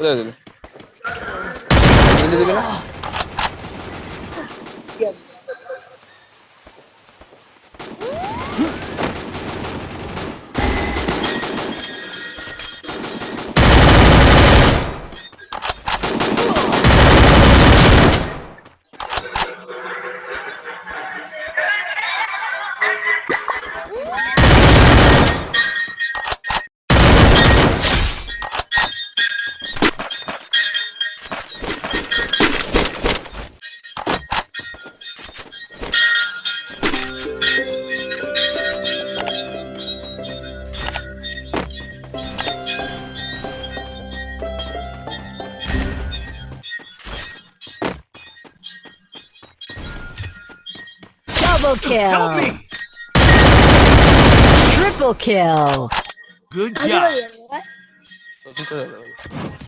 نزل نزل Double kill. Help me. Triple kill. Good job.